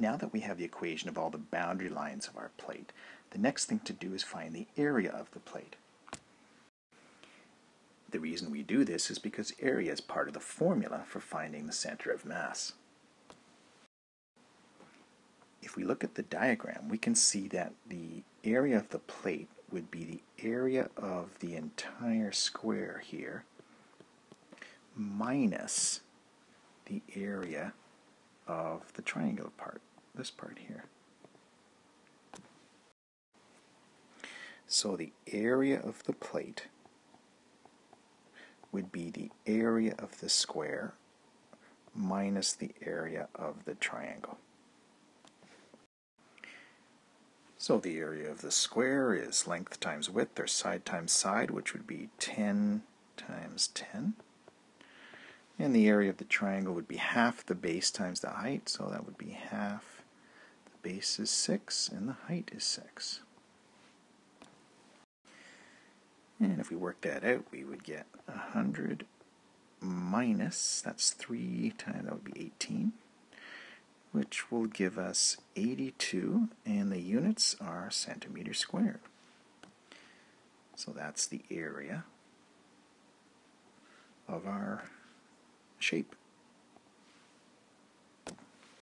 Now that we have the equation of all the boundary lines of our plate, the next thing to do is find the area of the plate. The reason we do this is because area is part of the formula for finding the center of mass. If we look at the diagram, we can see that the area of the plate would be the area of the entire square here minus the area of the triangular part, this part here. So the area of the plate would be the area of the square minus the area of the triangle. So the area of the square is length times width, or side times side, which would be 10 times 10. And the area of the triangle would be half the base times the height, so that would be half. Base is 6 and the height is 6. And if we work that out, we would get 100 minus, that's 3 times, that would be 18, which will give us 82, and the units are centimeters squared. So that's the area of our shape.